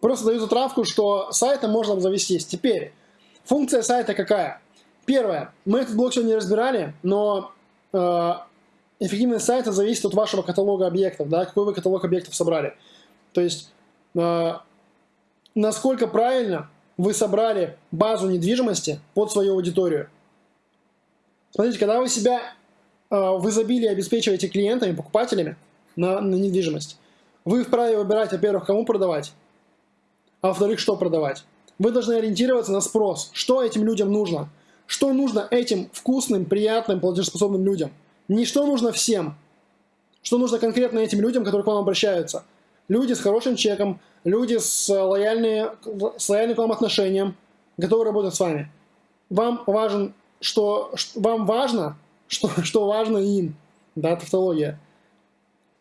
Просто даю затравку, что сайтом можно обзавестись. Теперь, функция сайта какая? Первое. Мы этот блок сегодня не разбирали, но э, эффективность сайта зависит от вашего каталога объектов, да, какой вы каталог объектов собрали. То есть, э, насколько правильно вы собрали базу недвижимости под свою аудиторию. Смотрите, когда вы себя э, в изобилии обеспечиваете клиентами, покупателями на, на недвижимость, вы вправе выбирать, во-первых, кому продавать, а во-вторых, что продавать. Вы должны ориентироваться на спрос, что этим людям нужно, что нужно этим вкусным, приятным, платежеспособным людям. Не что нужно всем, что нужно конкретно этим людям, которые к вам обращаются. Люди с хорошим чеком, люди с, лояльные, с лояльным к вам отношением, готовы работать с вами. Вам важен, что, вам важно, что, что важно им. Да, тавтология.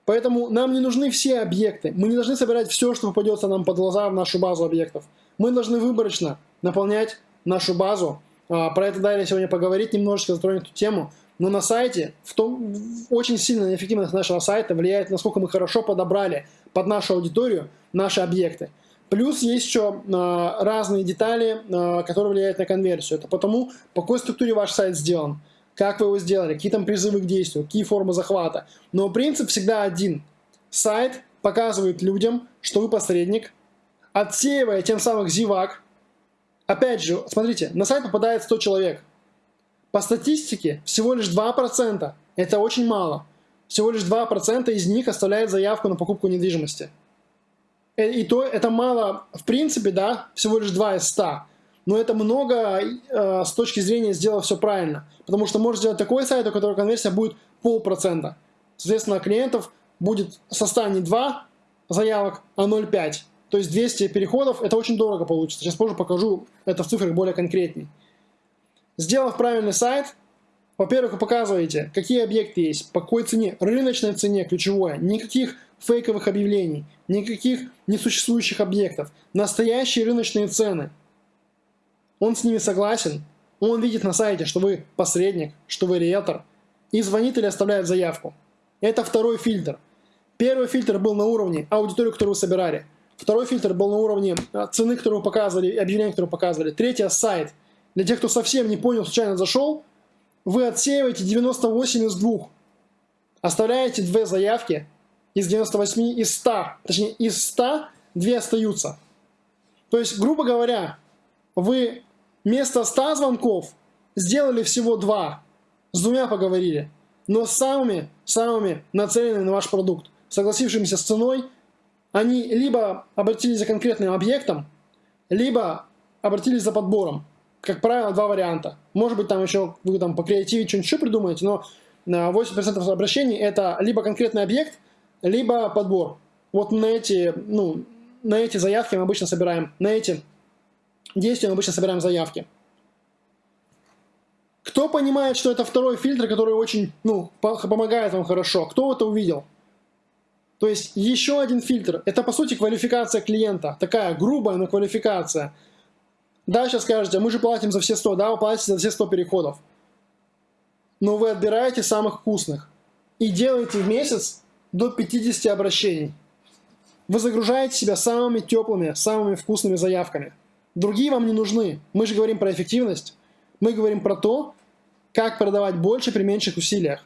Поэтому нам не нужны все объекты. Мы не должны собирать все, что попадется нам под глаза в нашу базу объектов. Мы должны выборочно наполнять нашу базу. А, про это далее сегодня поговорить, немножечко затронуть эту тему. Но на сайте, в том, очень сильно на эффективность нашего сайта влияет, насколько мы хорошо подобрали под нашу аудиторию наши объекты. Плюс есть еще э, разные детали, э, которые влияют на конверсию. Это потому, по какой структуре ваш сайт сделан как вы его сделали, какие там призывы к действию, какие формы захвата. Но принцип всегда один. Сайт показывает людям, что вы посредник, отсеивая тем самым зевак. Опять же, смотрите, на сайт попадает 100 человек. По статистике всего лишь 2%. Это очень мало. Всего лишь 2% из них оставляет заявку на покупку недвижимости. Э, и то это мало, в принципе, да, всего лишь 2 из 100 но это много э, с точки зрения сделав все правильно. Потому что можно сделать такой сайт, у которого конверсия будет полпроцента. Соответственно, клиентов будет со 100 не 2 заявок, а 0,5. То есть 200 переходов, это очень дорого получится. Сейчас позже покажу это в цифрах более конкретней. Сделав правильный сайт, во-первых, вы показываете, какие объекты есть, по какой цене, рыночной цене, ключевое, никаких фейковых объявлений, никаких несуществующих объектов, настоящие рыночные цены – он с ними согласен, он видит на сайте, что вы посредник, что вы риэлтор, и звонит или оставляет заявку. Это второй фильтр. Первый фильтр был на уровне аудитории, которую вы собирали. Второй фильтр был на уровне а, цены, которую вы показывали, объявления, которую вы показывали. Третий – сайт. Для тех, кто совсем не понял, случайно зашел, вы отсеиваете 98 из 2. Оставляете две заявки из 98, из 100. Точнее, из 100 две остаются. То есть, грубо говоря, вы вместо 100 звонков сделали всего два, с двумя поговорили, но самыми, самыми нацеленными на ваш продукт, согласившимися с ценой, они либо обратились за конкретным объектом, либо обратились за подбором. Как правило, два варианта. Может быть, там еще вы там по креативе что-нибудь еще придумаете, но 80% обращений это либо конкретный объект, либо подбор. Вот на эти, ну, на эти заявки мы обычно собираем, на эти действия мы обычно собираем заявки. Кто понимает, что это второй фильтр, который очень, ну, помогает вам хорошо? Кто это увидел? То есть еще один фильтр. Это по сути квалификация клиента. Такая грубая, но квалификация. Да, сейчас скажете, мы же платим за все 100. Да, вы платите за все 100 переходов. Но вы отбираете самых вкусных. И делаете в месяц до 50 обращений. Вы загружаете себя самыми теплыми, самыми вкусными заявками. Другие вам не нужны. Мы же говорим про эффективность. Мы говорим про то, как продавать больше при меньших усилиях.